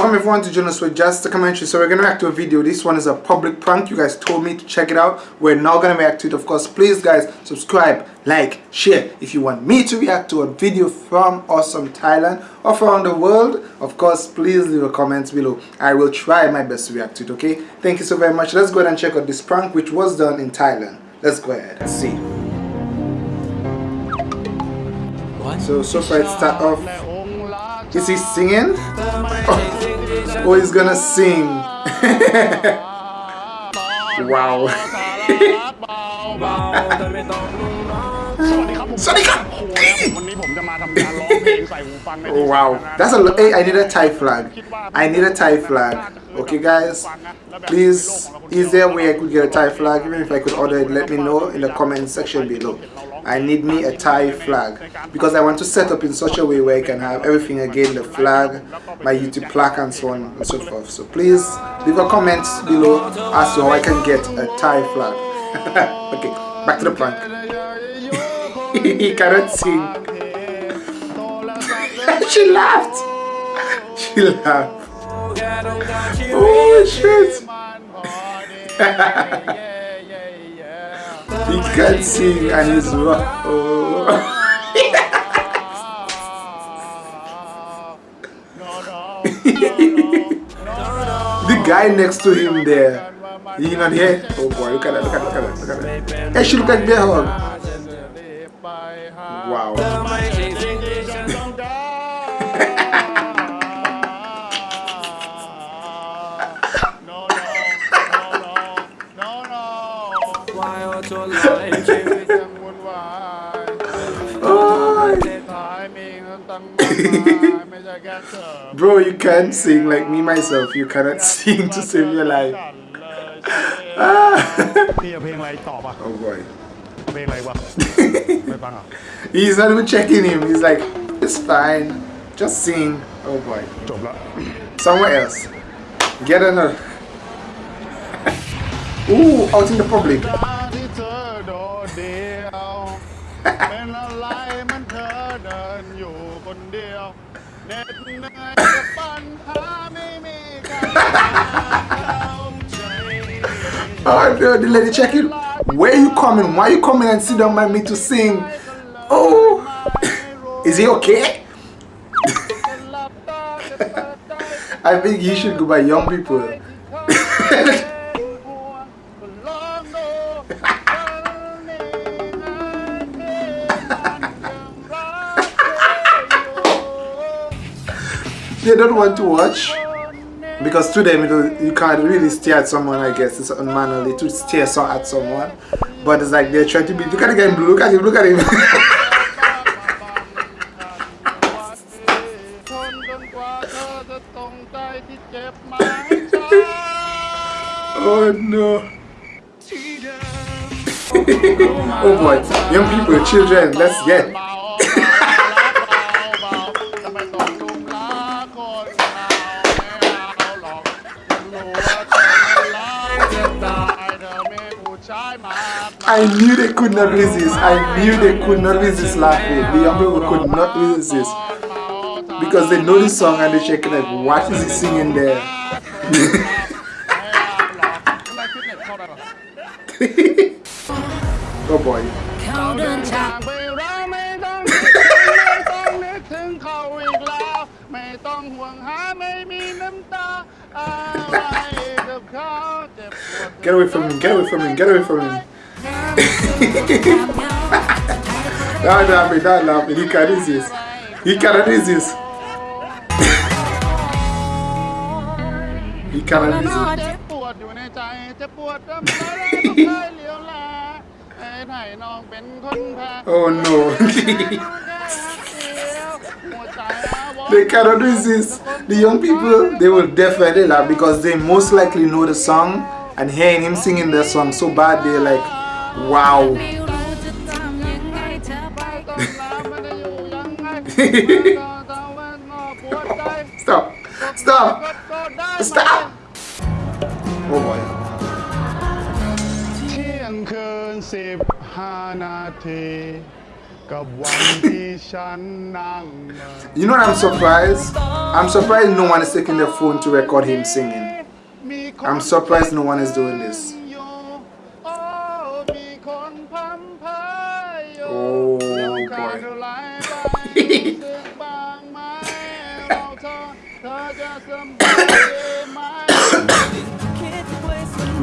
Welcome everyone to join us with Just a Commentary. So we're going to react to a video. This one is a public prank. You guys told me to check it out. We're now going to react to it. Of course, please guys, subscribe, like, share. If you want me to react to a video from awesome Thailand or from the world, of course, please leave a comment below. I will try my best to react to it, okay? Thank you so very much. Let's go ahead and check out this prank which was done in Thailand. Let's go ahead and see. So, so far it start off is he singing? Oh, oh he's gonna sing. wow. wow. That's a hey, I need a Thai flag. I need a Thai flag. Okay guys, please, is there a way I could get a Thai flag? Even if I could order it, let me know in the comment section below. I need me a Thai flag. Because I want to set up in such a way where I can have everything again the flag my YouTube plaque and so on and so forth. So please leave a comment below as to how I can get a Thai flag. Okay back to the prank. He cannot sing. She laughed. She laughed. Oh shit He can't sing and he's. Oh. the guy next to him there. He not here? Oh boy, look at that, look at that, look at that, look at that. Hey, she look like Bear Hug. Bro, you can't sing like me myself. You cannot sing to save your life. oh boy. He's not even checking him. He's like, it's fine. Just sing. Oh boy. Somewhere else. Get another. Ooh, out in the public. Oh the lady check it. Where you coming? Why you coming and sit down by me to sing? Oh, is he okay? I think you should go by young people. they don't want to watch. Because to them you can't really stare at someone I guess. It's unmanly to stare so at someone. But it's like they're trying to be look at the look at him look at him. Oh no. Oh boy. Young people children let's get I knew they could not resist. I knew they could not resist laughing. The young people could not resist. Because they know the song and they're checking like, what is he singing there? oh boy. Get away from him, get away from him, get away from him. Don't laugh, don't laugh. He can resist. He can resist. he cannot resist. oh no. they cannot resist. The young people, they will definitely laugh because they most likely know the song and hearing him singing the song so bad they're like Wow. Stop. Stop. Stop. Oh boy. เที่ยงคืนสิบห้านาที You know what I'm surprised? I'm surprised no one is taking their phone to record him singing. I'm surprised no one is doing this.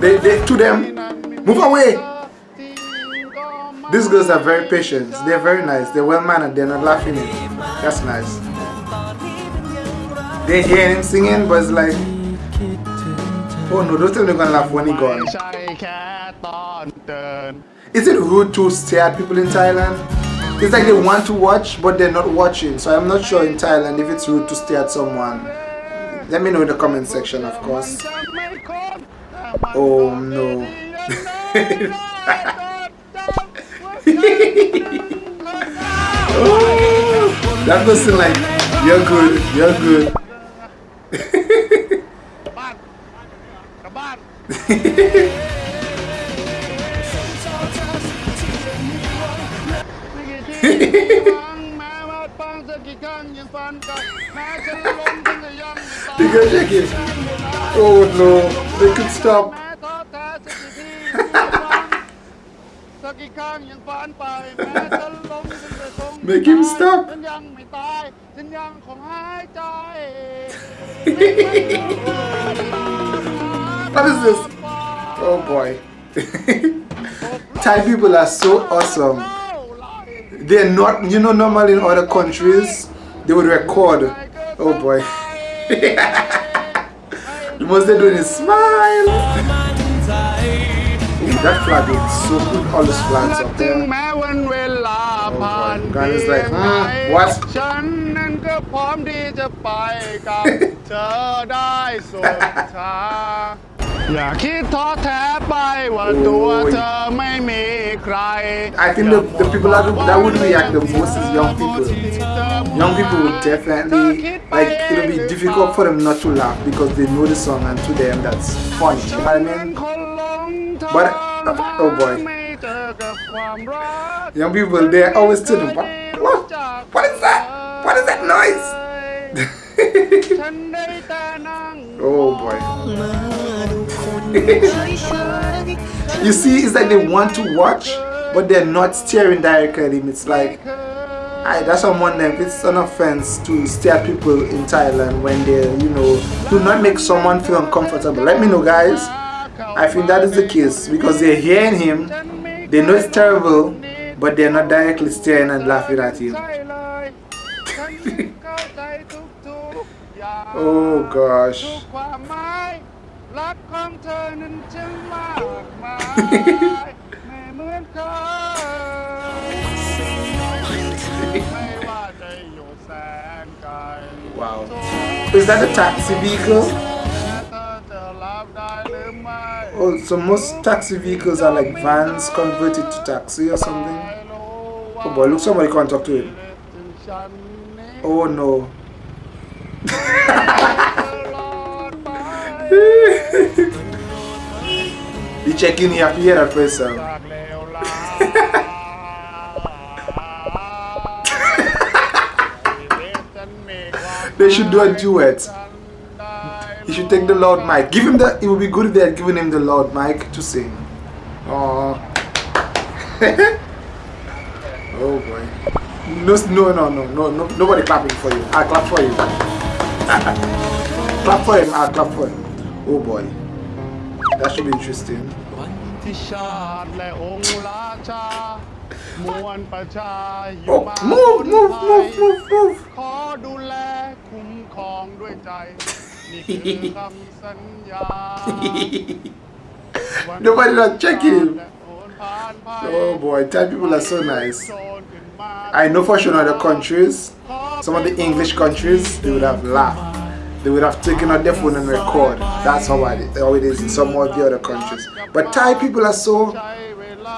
They, they, to them, move away. These girls are very patient. They're very nice. They're well mannered. They're not laughing. It. That's nice. They hear him singing, but it's like, oh no, don't tell me gonna laugh when he gone. Is it rude to stare at people in Thailand? It's like they want to watch, but they're not watching. So I'm not sure in Thailand if it's rude to stare at someone. Let me know in the comment section, of course. Oh no. oh, that person like, you're good, you're good. because check it. Oh no, they could stop. Make him stop What is this? Oh boy Thai people are so awesome They're not, you know normally in other countries They would record Oh boy The most they're doing is smile that flag is so good. All those flags up there. Oh boy. God is like, hmm, what? ฉันนั้นก็พร้อมที่จะไปกับเธอได้สุดทางอย่าคิดท้อแท้ไปว่าตัวเธอไม่มีใคร I think the, the people that, that would react the most is young people. Young people would definitely, like, it'll be difficult for them not to laugh because they know the song and to them that's funny. You know what I mean? But Oh boy. Young people, they're always telling what, what? What is that? What is that noise? oh boy. you see, it's like they want to watch, but they're not staring directly at him. It's like, I, that's on one them. It's an offense to stare people in Thailand when they, you know, do not make someone feel uncomfortable. Let me know, guys. I think that is the case because they're hearing him, they know it's terrible, but they're not directly staring and laughing at him. oh gosh. wow. Is that a taxi vehicle? Oh, so most taxi vehicles are like vans converted to taxi or something. Oh boy, look, somebody can't talk to him. Oh no. you check in here, hear that person. they should do a duet. He should take the loud mic. Give him the. It would be good if they had given him the loud mic to sing. Oh. oh boy. No, no, no, no, no, no, nobody clapping for you. I clap for you. clap for him. I clap for him. Oh boy. That should be interesting. Oh, move, move, move, move, move. Nobody not checking. Oh boy, Thai people are so nice. I know for sure in other countries, some of the English countries, they would have laughed. They would have taken out their phone and record. That's how it, how it is in some of the other countries. But Thai people are so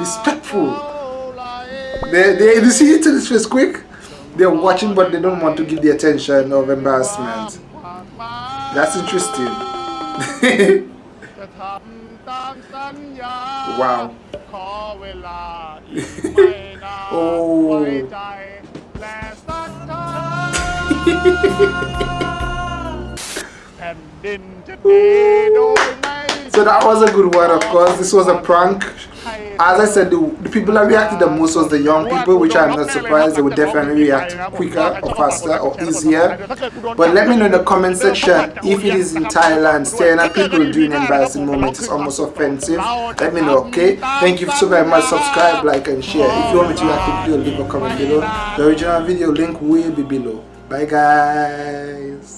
respectful. They, they, you see it this face quick? They're watching but they don't want to give the attention of embarrassment. That's interesting. wow. Oh. so that was a good one of course. This was a prank. As I said the, the people that reacted the most was the young people which I'm not surprised they would definitely react quicker or faster or easier. But let me know in the comment section if it is in Thailand. Staring at people doing embarrassing moments is almost offensive. Let me know okay? Thank you so very much. Subscribe like and share. If you want me to react to the video leave a comment below. The original video link will be below. Bye guys